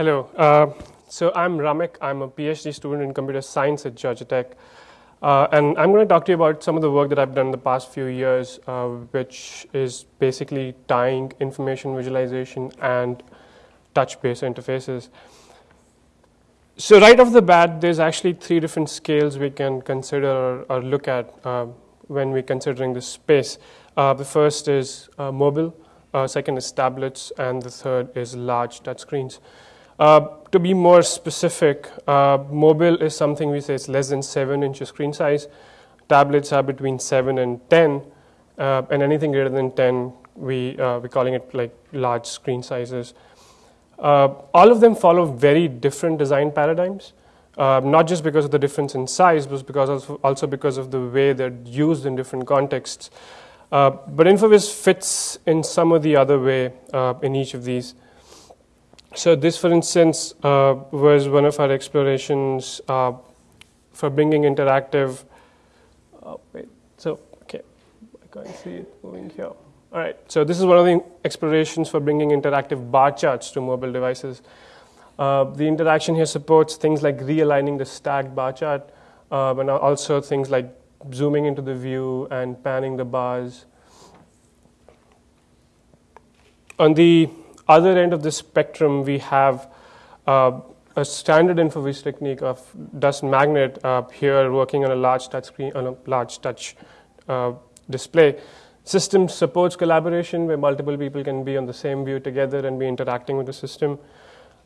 Hello. Uh, so I'm Ramik. I'm a PhD student in computer science at Georgia Tech. Uh, and I'm going to talk to you about some of the work that I've done in the past few years, uh, which is basically tying information visualization and touch-based interfaces. So right off the bat, there's actually three different scales we can consider or, or look at uh, when we're considering this space. Uh, the first is uh, mobile, second is tablets, and the third is large touchscreens. Uh, to be more specific, uh, mobile is something we say is less than 7 inches screen size. Tablets are between 7 and 10, uh, and anything greater than 10, we, we're calling it like large screen sizes. Uh, all of them follow very different design paradigms, uh, not just because of the difference in size, but because also, because of the way they're used in different contexts. Uh, but InfoVis fits in some of the other way uh, in each of these. So this, for instance, uh, was one of our explorations uh, for bringing interactive. Oh, wait, so okay, I can't see it moving here. All right, so this is one of the explorations for bringing interactive bar charts to mobile devices. Uh, the interaction here supports things like realigning the stacked bar chart, uh, and also things like zooming into the view and panning the bars. On the other end of the spectrum, we have uh, a standard InfoVis technique of dust magnet uh, here working on a large touch screen, on a large touch uh, display. System supports collaboration where multiple people can be on the same view together and be interacting with the system.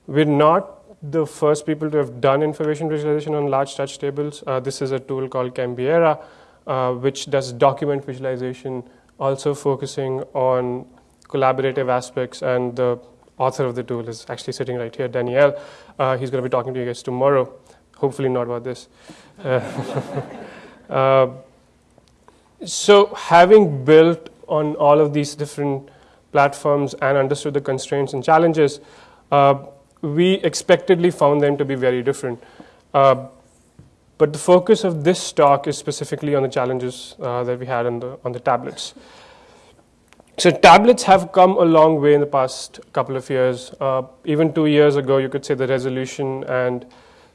We're not the first people to have done information visualization on large touch tables. Uh, this is a tool called Cambiera, uh, which does document visualization, also focusing on collaborative aspects. And the author of the tool is actually sitting right here, Daniel. Uh, he's going to be talking to you guys tomorrow. Hopefully, not about this. Uh, so having built on all of these different platforms and understood the constraints and challenges, uh, we expectedly found them to be very different. Uh, but the focus of this talk is specifically on the challenges uh, that we had on the, on the tablets. So tablets have come a long way in the past couple of years. Uh, even two years ago, you could say the resolution and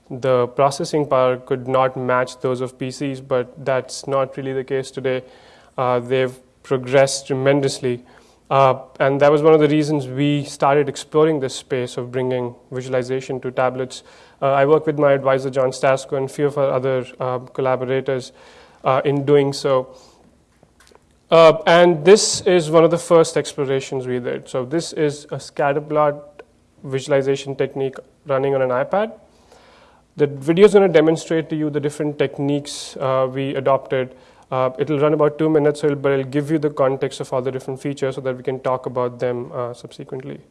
the processing power could not match those of PCs, but that's not really the case today. Uh, they've progressed tremendously. Uh, and that was one of the reasons we started exploring this space of bringing visualization to tablets. Uh, I work with my advisor, John Stasko, and a few of our other uh, collaborators uh, in doing so. Uh, and this is one of the first explorations we did. So this is a scatterplot visualization technique running on an iPad. The video is going to demonstrate to you the different techniques uh, we adopted. Uh, it'll run about two minutes, but it'll give you the context of all the different features so that we can talk about them uh, subsequently.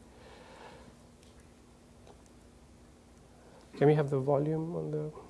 Can we have the volume on the?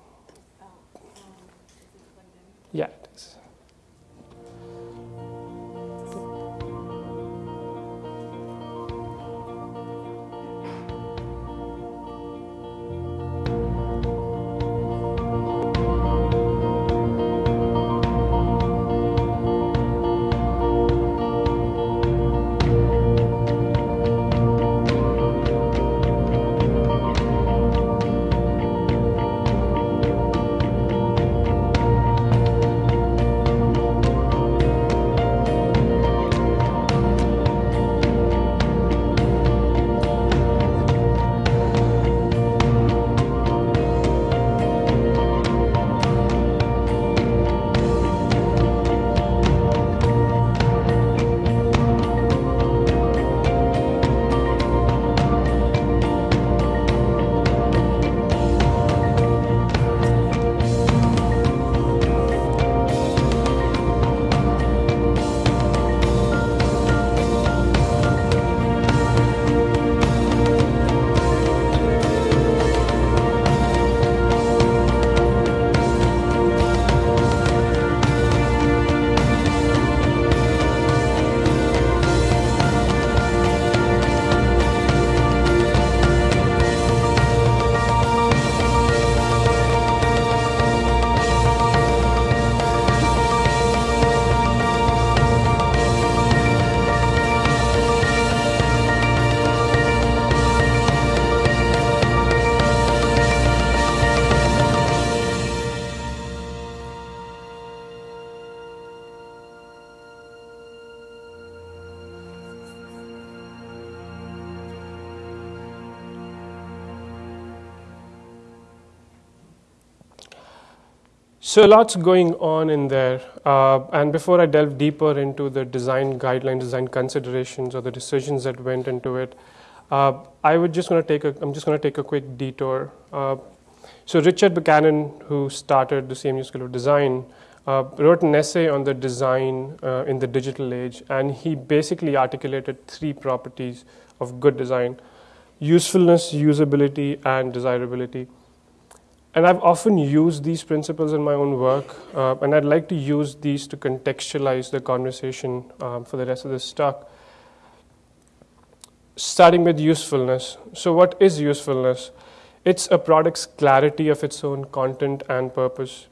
So lots going on in there. Uh, and before I delve deeper into the design guidelines, design considerations, or the decisions that went into it, uh, I would just going to take a, I'm just going to take a quick detour. Uh, so Richard Buchanan, who started the CMU School of Design, uh, wrote an essay on the design uh, in the digital age, and he basically articulated three properties of good design: usefulness, usability, and desirability. And I've often used these principles in my own work, uh, and I'd like to use these to contextualize the conversation um, for the rest of this talk. Starting with usefulness. So, what is usefulness? It's a product's clarity of its own content and purpose.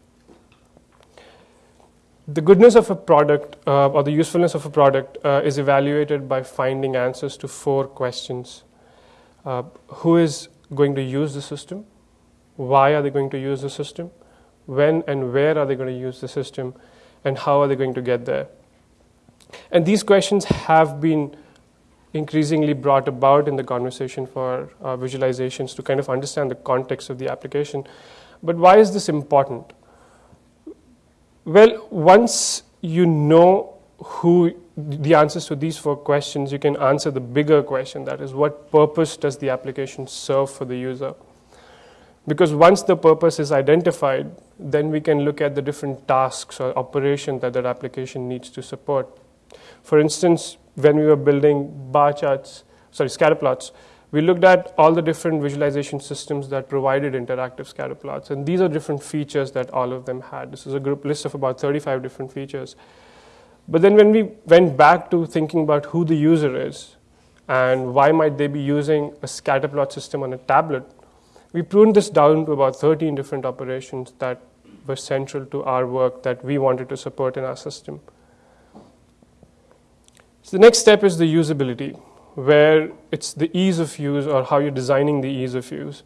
The goodness of a product uh, or the usefulness of a product uh, is evaluated by finding answers to four questions uh, Who is going to use the system? Why are they going to use the system, when and where are they going to use the system, and how are they going to get there. And these questions have been increasingly brought about in the conversation for uh, visualizations to kind of understand the context of the application. But why is this important? Well, once you know who the answers to these four questions, you can answer the bigger question that is, what purpose does the application serve for the user? Because once the purpose is identified, then we can look at the different tasks or operations that that application needs to support. For instance, when we were building bar charts, sorry, scatter plots, we looked at all the different visualization systems that provided interactive scatter plots. And these are different features that all of them had. This is a group list of about 35 different features. But then when we went back to thinking about who the user is and why might they be using a scatter plot system on a tablet, we pruned this down to about 13 different operations that were central to our work that we wanted to support in our system. So the next step is the usability, where it's the ease of use or how you're designing the ease of use.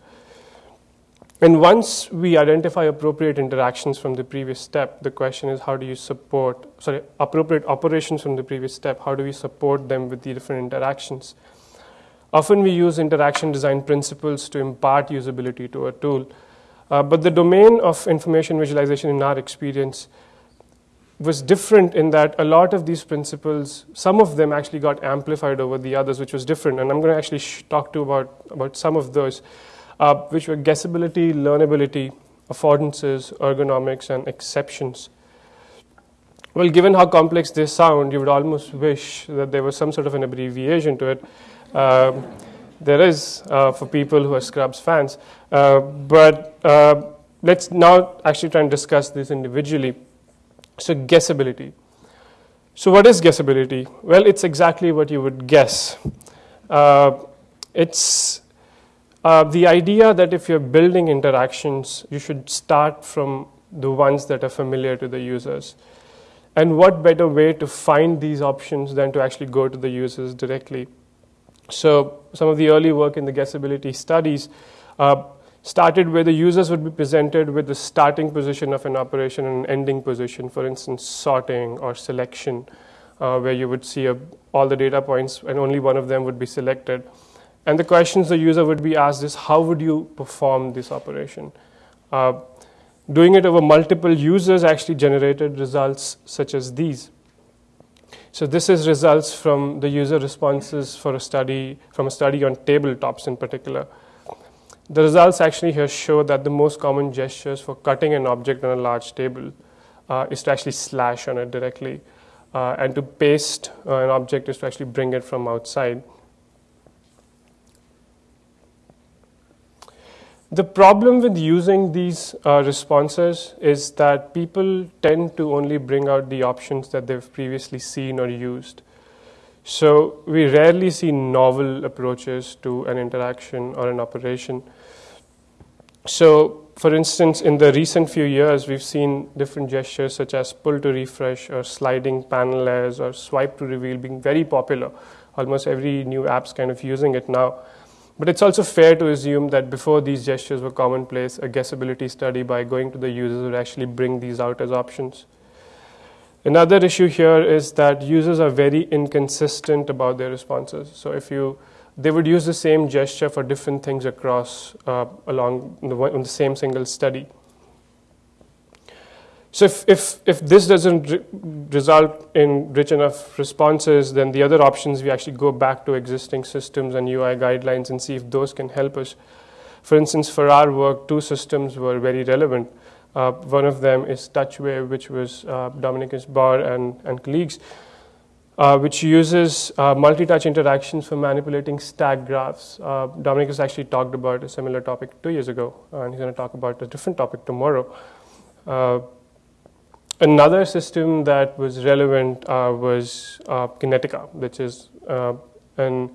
And once we identify appropriate interactions from the previous step, the question is how do you support, sorry, appropriate operations from the previous step, how do we support them with the different interactions? Often we use interaction design principles to impart usability to a tool. Uh, but the domain of information visualization in our experience was different in that a lot of these principles, some of them actually got amplified over the others, which was different. And I'm going to actually talk to about, about some of those, uh, which were guessability, learnability, affordances, ergonomics, and exceptions. Well, given how complex they sound, you would almost wish that there was some sort of an abbreviation to it. Um, there is uh, for people who are Scrubs fans. Uh, but uh, let's now actually try and discuss this individually. So, guessability. So, what is guessability? Well, it's exactly what you would guess. Uh, it's uh, the idea that if you're building interactions, you should start from the ones that are familiar to the users. And what better way to find these options than to actually go to the users directly? So some of the early work in the guessability studies uh, started where the users would be presented with the starting position of an operation and ending position, for instance, sorting or selection, uh, where you would see a, all the data points and only one of them would be selected. And the questions the user would be asked is, how would you perform this operation? Uh, doing it over multiple users actually generated results such as these. So this is results from the user responses for a study, from a study on tabletops in particular. The results actually here show that the most common gestures for cutting an object on a large table uh, is to actually slash on it directly. Uh, and to paste uh, an object is to actually bring it from outside. The problem with using these uh, responses is that people tend to only bring out the options that they've previously seen or used. So we rarely see novel approaches to an interaction or an operation. So, for instance, in the recent few years, we've seen different gestures such as pull to refresh or sliding panel layers or swipe to reveal being very popular. Almost every new app's kind of using it now. But it's also fair to assume that before these gestures were commonplace, a guessability study by going to the users would actually bring these out as options. Another issue here is that users are very inconsistent about their responses. So if you they would use the same gesture for different things across uh, along the, on the same single study. So if, if, if this doesn't re result in rich enough responses, then the other options, we actually go back to existing systems and UI guidelines and see if those can help us. For instance, for our work, two systems were very relevant. Uh, one of them is TouchWave, which was uh, Dominikus Baur and, and colleagues, uh, which uses uh, multi-touch interactions for manipulating stack graphs. Uh, Dominicus actually talked about a similar topic two years ago, and he's going to talk about a different topic tomorrow. Uh, another system that was relevant was Kinetica, which is an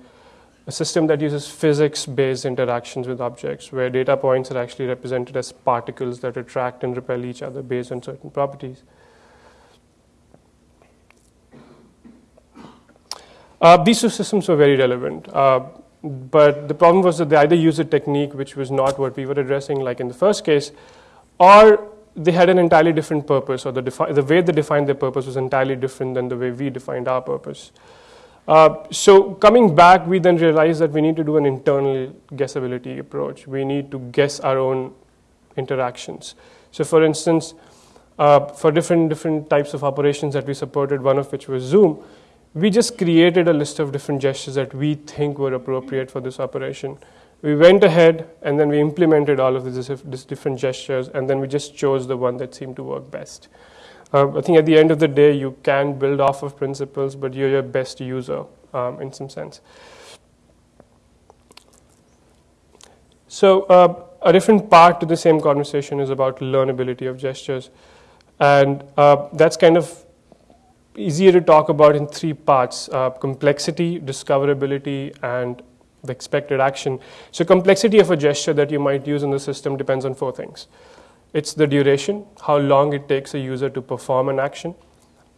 a system that uses physics-based interactions with objects, where data points are actually represented as particles that attract and repel each other based on certain properties. Uh, these two systems were very relevant, uh, but the problem was that they either used a technique which was not what we were addressing, like in the first case, or they had an entirely different purpose, or the, the way they defined their purpose was entirely different than the way we defined our purpose. Uh, so coming back, we then realized that we need to do an internal guessability approach. We need to guess our own interactions. So for instance, uh, for different, different types of operations that we supported, one of which was Zoom, we just created a list of different gestures that we think were appropriate for this operation. We went ahead and then we implemented all of these, different gestures and then we just chose the one that seemed to work best. Uh, I think at the end of the day, you can build off of principles, but you're your best user um, in some sense. So uh, a different part to the same conversation is about learnability of gestures. And uh, that's kind of easier to talk about in three parts, uh, complexity, discoverability, and the expected action. So complexity of a gesture that you might use in the system depends on four things. It's the duration, how long it takes a user to perform an action,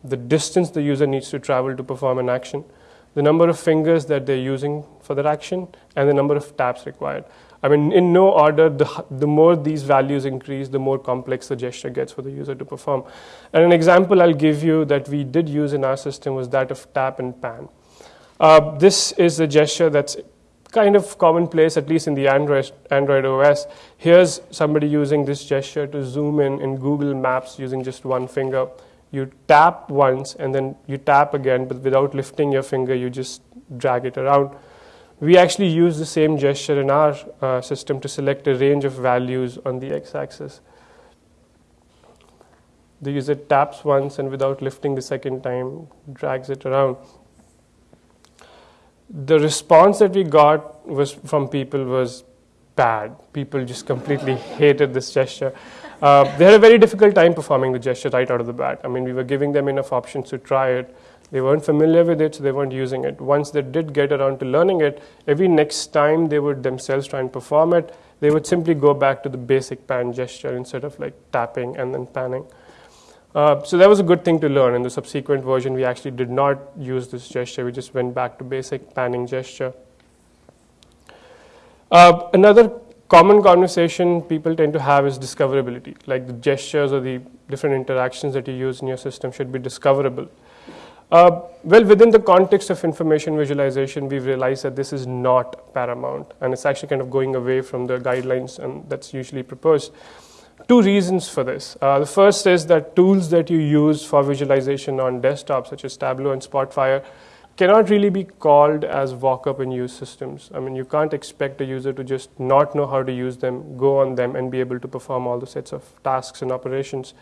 the distance the user needs to travel to perform an action, the number of fingers that they're using for that action, and the number of taps required. I mean, in no order, the, the more these values increase, the more complex the gesture gets for the user to perform. And an example I'll give you that we did use in our system was that of tap and pan. Uh, this is a gesture that's kind of commonplace, at least in the Android, Android OS. Here's somebody using this gesture to zoom in in Google Maps using just one finger. You tap once and then you tap again, but without lifting your finger, you just drag it around. We actually use the same gesture in our uh, system to select a range of values on the x-axis. The user taps once and without lifting the second time, drags it around the response that we got was from people was bad. People just completely hated this gesture. Uh, they had a very difficult time performing the gesture right out of the bat. I mean, we were giving them enough options to try it. They weren't familiar with it, so they weren't using it. Once they did get around to learning it, every next time they would themselves try and perform it, they would simply go back to the basic pan gesture instead of like tapping and then panning. Uh, so that was a good thing to learn. In the subsequent version, we actually did not use this gesture. We just went back to basic panning gesture. Uh, another common conversation people tend to have is discoverability. Like the gestures or the different interactions that you use in your system should be discoverable. Uh, well, within the context of information visualization, we've realized that this is not paramount, and it's actually kind of going away from the guidelines and that's usually proposed two reasons for this. Uh, the first is that tools that you use for visualization on desktop, such as Tableau and Spotfire, cannot really be called as walk-up and use systems. I mean, you can't expect a user to just not know how to use them, go on them, and be able to perform all the sets of tasks and operations.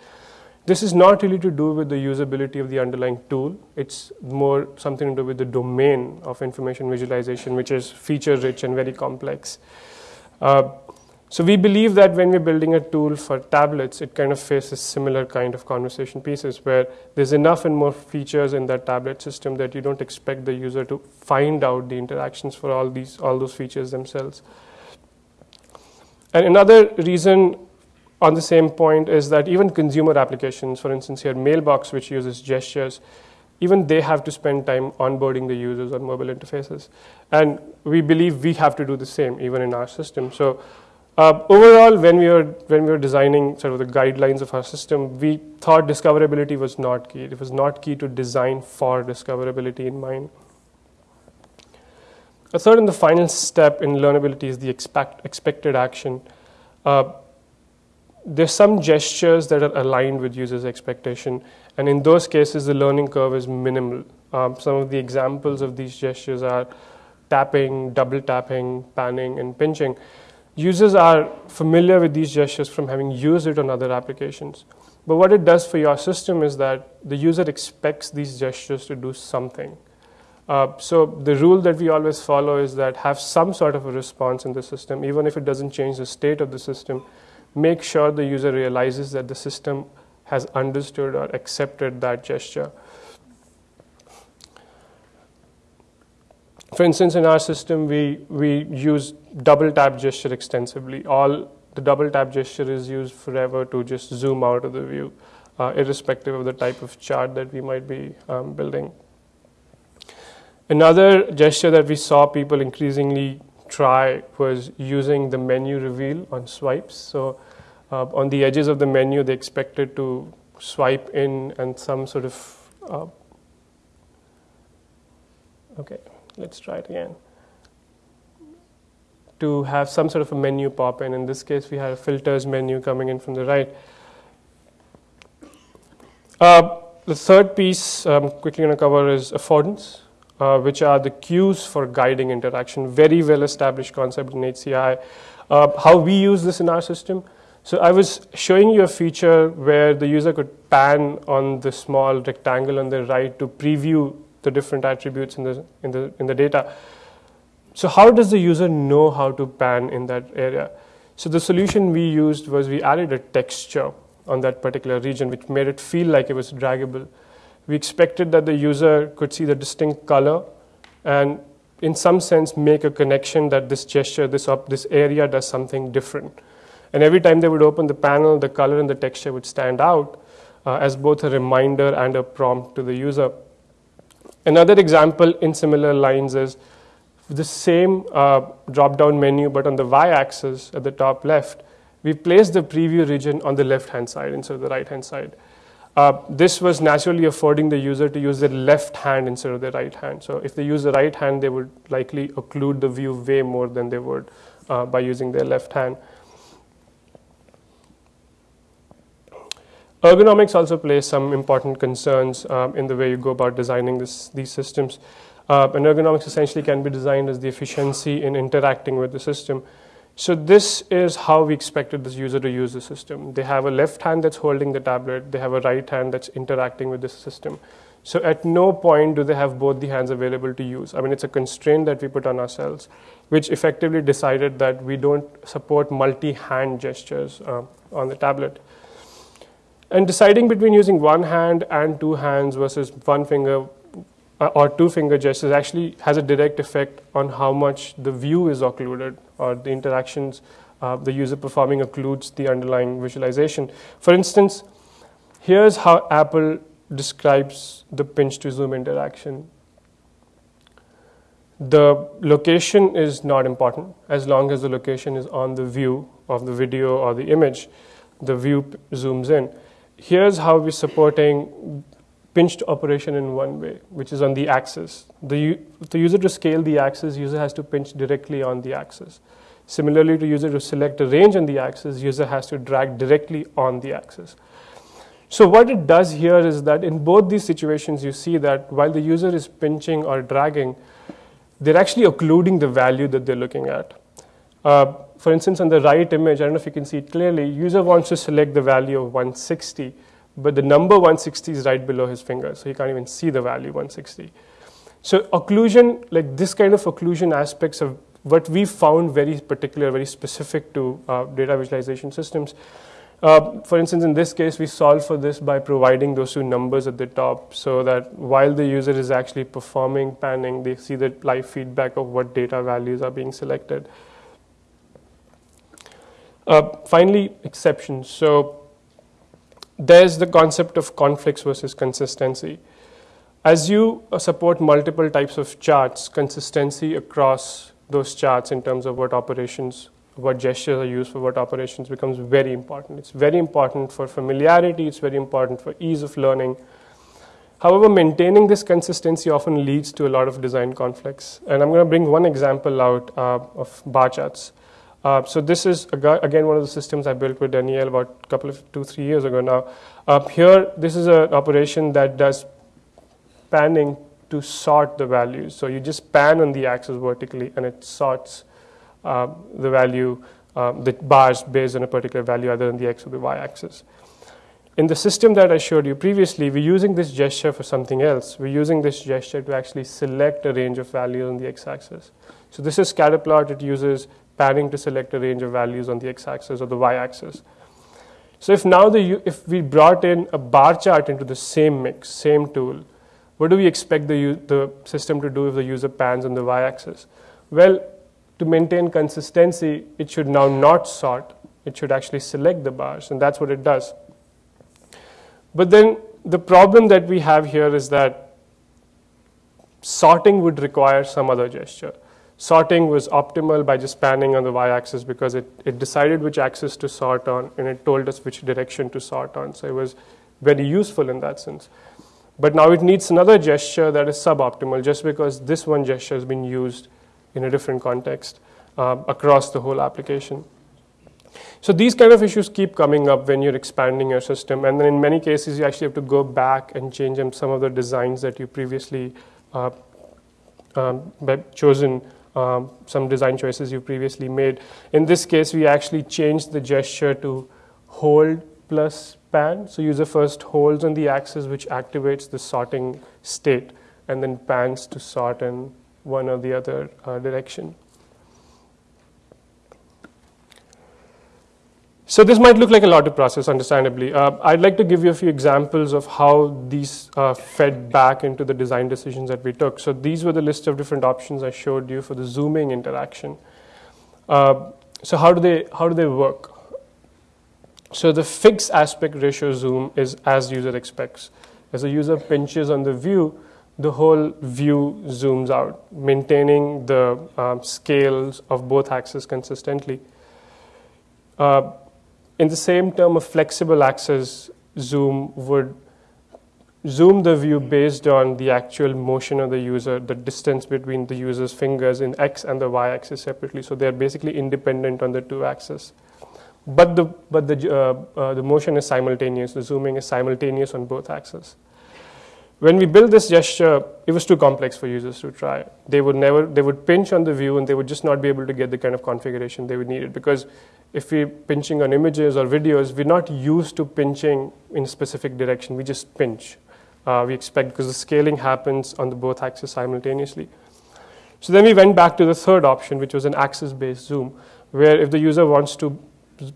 This is not really to do with the usability of the underlying tool. It's more something to do with the domain of information visualization, which is feature-rich and very complex. Uh, so we believe that when we're building a tool for tablets, it kind of faces similar kind of conversation pieces where there's enough and more features in that tablet system that you don't expect the user to find out the interactions for all these all those features themselves. And another reason on the same point is that even consumer applications, for instance, here Mailbox, which uses gestures, even they have to spend time onboarding the users on mobile interfaces. And we believe we have to do the same even in our system. So uh, overall, when we, were, when we were designing sort of the guidelines of our system, we thought discoverability was not key. It was not key to design for discoverability in mind. A third and the final step in learnability is the expect, expected action. Uh, there's some gestures that are aligned with users' expectation, and in those cases, the learning curve is minimal. Um, some of the examples of these gestures are tapping, double tapping, panning, and pinching. Users are familiar with these gestures from having used it on other applications. But what it does for your system is that the user expects these gestures to do something. Uh, so the rule that we always follow is that have some sort of a response in the system, even if it doesn't change the state of the system. Make sure the user realizes that the system has understood or accepted that gesture. For instance, in our system, we, we use double tap gesture extensively. All the double tap gesture is used forever to just zoom out of the view, uh, irrespective of the type of chart that we might be um, building. Another gesture that we saw people increasingly try was using the menu reveal on swipes. So uh, on the edges of the menu, they expected to swipe in and some sort of, uh, okay, let's try it again to have some sort of a menu pop in. In this case, we had a filters menu coming in from the right. Uh, the third piece I'm quickly going to cover is affordance, uh, which are the cues for guiding interaction. Very well established concept in HCI. Uh, how we use this in our system. So I was showing you a feature where the user could pan on the small rectangle on the right to preview the different attributes in the, in the, in the data. So how does the user know how to pan in that area? So the solution we used was we added a texture on that particular region, which made it feel like it was draggable. We expected that the user could see the distinct color and in some sense make a connection that this gesture, this, up, this area does something different. And every time they would open the panel, the color and the texture would stand out uh, as both a reminder and a prompt to the user. Another example in similar lines is the same uh, drop-down menu, but on the y-axis at the top left, we've placed the preview region on the left-hand side instead of the right-hand side. Uh, this was naturally affording the user to use their left hand instead of their right hand. So if they use the right hand, they would likely occlude the view way more than they would uh, by using their left hand. Ergonomics also plays some important concerns um, in the way you go about designing this, these systems. Uh, and ergonomics essentially can be designed as the efficiency in interacting with the system. So this is how we expected this user to use the system. They have a left hand that's holding the tablet. They have a right hand that's interacting with the system. So at no point do they have both the hands available to use. I mean, it's a constraint that we put on ourselves, which effectively decided that we don't support multi-hand gestures uh, on the tablet. And deciding between using one hand and two hands versus one finger uh, or two finger gestures actually has a direct effect on how much the view is occluded or the interactions uh, the user performing occludes the underlying visualization. For instance, here's how Apple describes the pinch to zoom interaction. The location is not important as long as the location is on the view of the video or the image. The view zooms in. Here's how we're supporting pinched operation in one way, which is on the axis. The, the user to scale the axis, user has to pinch directly on the axis. Similarly, to user to select a range on the axis, user has to drag directly on the axis. So what it does here is that in both these situations, you see that while the user is pinching or dragging, they're actually occluding the value that they're looking at. Uh, for instance, on the right image, I don't know if you can see it clearly, user wants to select the value of 160 but the number 160 is right below his finger, so he can't even see the value 160. So occlusion, like this kind of occlusion aspects of what we found very particular, very specific to uh, data visualization systems. Uh, for instance, in this case, we solve for this by providing those two numbers at the top so that while the user is actually performing panning, they see the live feedback of what data values are being selected. Uh, finally, exceptions. So there's the concept of conflicts versus consistency. As you uh, support multiple types of charts, consistency across those charts in terms of what operations, what gestures are used for what operations becomes very important. It's very important for familiarity, it's very important for ease of learning. However, maintaining this consistency often leads to a lot of design conflicts. And I'm going to bring one example out uh, of bar charts. Uh, so this is again one of the systems I built with Danielle about a couple of two three years ago now. Here, this is an operation that does panning to sort the values. So you just pan on the axis vertically, and it sorts uh, the value, uh, the bars based on a particular value, either on the x or the y axis. In the system that I showed you previously, we're using this gesture for something else. We're using this gesture to actually select a range of values on the x-axis. So this is scatterplot. It uses panning to select a range of values on the x-axis or the y-axis. So if now the, if we brought in a bar chart into the same mix, same tool, what do we expect the, the system to do if the user pans on the y-axis? Well, to maintain consistency, it should now not sort. It should actually select the bars, and that's what it does. But then the problem that we have here is that sorting would require some other gesture. Sorting was optimal by just panning on the y-axis because it, it decided which axis to sort on and it told us which direction to sort on. So it was very useful in that sense. But now it needs another gesture that is suboptimal just because this one gesture has been used in a different context uh, across the whole application. So these kind of issues keep coming up when you're expanding your system, and then in many cases you actually have to go back and change some of the designs that you previously uh, um, chosen, um, some design choices you previously made. In this case, we actually changed the gesture to hold plus pan. So user first holds on the axis, which activates the sorting state, and then pans to sort in one or the other uh, direction. So this might look like a lot to process, understandably. Uh, I'd like to give you a few examples of how these uh, fed back into the design decisions that we took. So these were the list of different options I showed you for the zooming interaction. Uh, so how do they how do they work? So the fixed aspect ratio zoom is as user expects. As a user pinches on the view, the whole view zooms out, maintaining the um, scales of both axes consistently. Uh, in the same term, a flexible axis zoom would zoom the view based on the actual motion of the user, the distance between the user's fingers in x and the y axis separately. So they're basically independent on the two axes. But the, but the, uh, uh, the motion is simultaneous, the zooming is simultaneous on both axes. When we built this gesture, it was too complex for users to try. They would never, they would pinch on the view and they would just not be able to get the kind of configuration they would need it because if we're pinching on images or videos, we're not used to pinching in a specific direction. We just pinch. Uh, we expect because the scaling happens on the both axes simultaneously. So then we went back to the third option, which was an axis-based zoom, where if the user wants to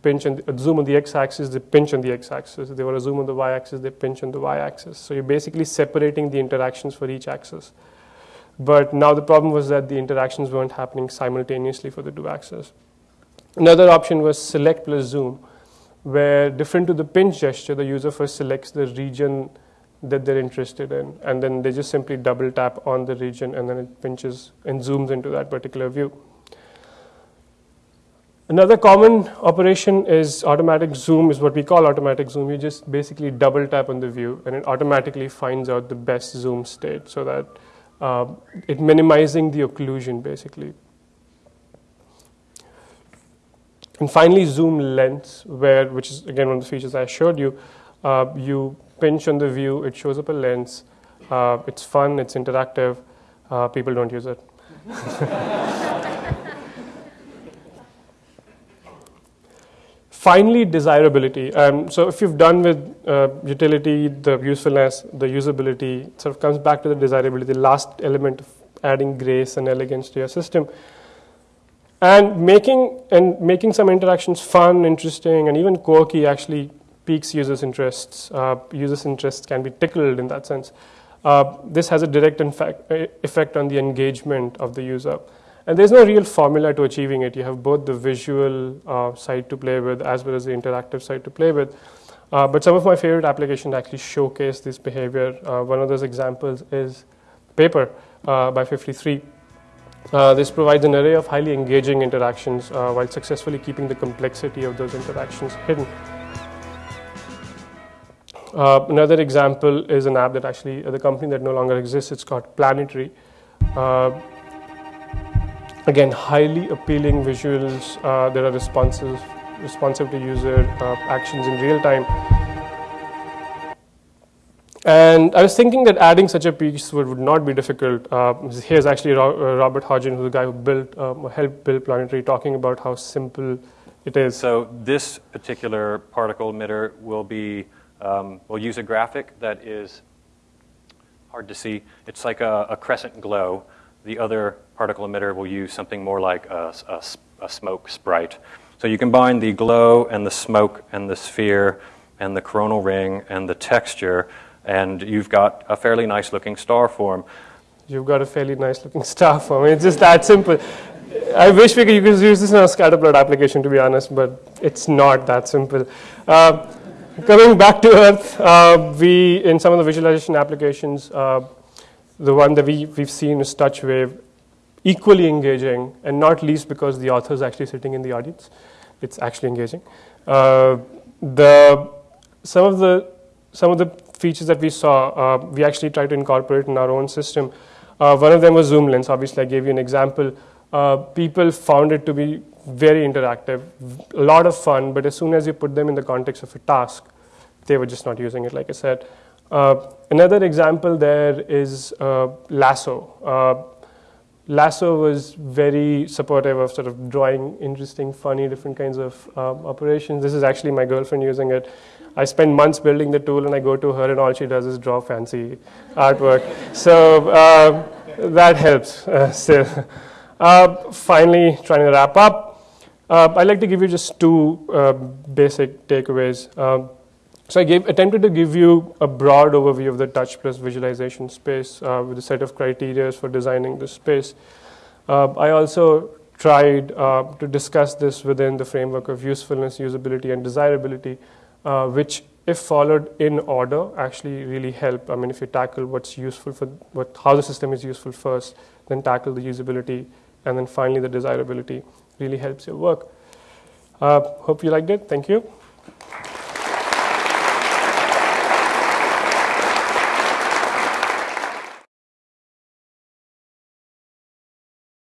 pinch and uh, zoom on the x-axis, they pinch on the x-axis. If they want to zoom on the y-axis, they pinch on the y-axis. So you're basically separating the interactions for each axis. But now the problem was that the interactions weren't happening simultaneously for the two axes. Another option was select plus zoom, where different to the pinch gesture, the user first selects the region that they're interested in, and then they just simply double tap on the region, and then it pinches and zooms into that particular view. Another common operation is automatic zoom, is what we call automatic zoom. You just basically double tap on the view, and it automatically finds out the best zoom state so that uh, it minimizing the occlusion basically. And finally, zoom lens, where, which is again one of the features I showed you. Uh, you pinch on the view, it shows up a lens. Uh, it's fun, it's interactive. Uh, people don't use it. finally, desirability. Um, so if you've done with uh, utility, the usefulness, the usability, sort of comes back to the desirability, the last element of adding grace and elegance to your system and making and making some interactions fun, interesting, and even quirky actually piques users' interests. Uh, users' interests can be tickled in that sense. Uh, this has a direct effect on the engagement of the user. And there's no real formula to achieving it. You have both the visual uh, side to play with as well as the interactive side to play with. Uh, but some of my favorite applications actually showcase this behavior. Uh, one of those examples is Paper uh, by FiftyThree. Uh, this provides an array of highly engaging interactions uh, while successfully keeping the complexity of those interactions hidden. Another example is an app that actually, the company that no longer exists, it's called Planetary. Again, highly appealing visuals uh, that are responsive, responsive to user uh, actions in real time. And I was thinking that adding such a piece would, would not be difficult. Uh, here's actually uh, Robert Hodgin, who's the guy who built, um, helped build Planetary, talking about how simple it is. So this particular particle emitter will be, um, we'll use a graphic that is hard to see. It's like a, a crescent glow. The other particle emitter will use something more like a, a, a smoke sprite. So you combine the glow and the smoke and the sphere and the coronal ring and the texture and you've got a fairly nice looking star form. You've got a fairly nice looking star form. It's just that simple. I wish we could, you could use this in a scatterplot application, to be honest, but it's not that simple. Uh, coming back to Earth, uh, we, in some of the visualization applications, uh, the one that we, we've seen is TouchWave, equally engaging, and not least because the author is actually sitting in the audience. It's actually engaging. Uh, the, some, of the, some of the features that we saw, uh, we actually tried to incorporate in our own system. Uh, one of them was zoom lens. Obviously, I gave you an example. Uh, people found it to be very interactive, a lot of fun, but as soon as you put them in the context of a task, they were just not using it, like I said. Uh, another example there is uh, Lasso. Uh, Lasso was very supportive of sort of drawing interesting, funny, different kinds of um, operations. This is actually my girlfriend using it. I spend months building the tool, and I go to her, and all she does is draw fancy artwork. So uh, that helps uh, still. Uh, finally, trying to wrap up, I'd like to give you just two basic takeaways. So I gave, attempted to give you a broad overview of the touch plus visualization space uh, with a set of criteria for designing this space. I also tried to discuss this within the framework of usefulness, usability, and desirability uh, which if followed in order actually really help. I mean, if you tackle what's useful for what, how the system is useful first, then tackle the usability, and then finally the desirability really helps your work. Uh, hope you liked it. Thank you.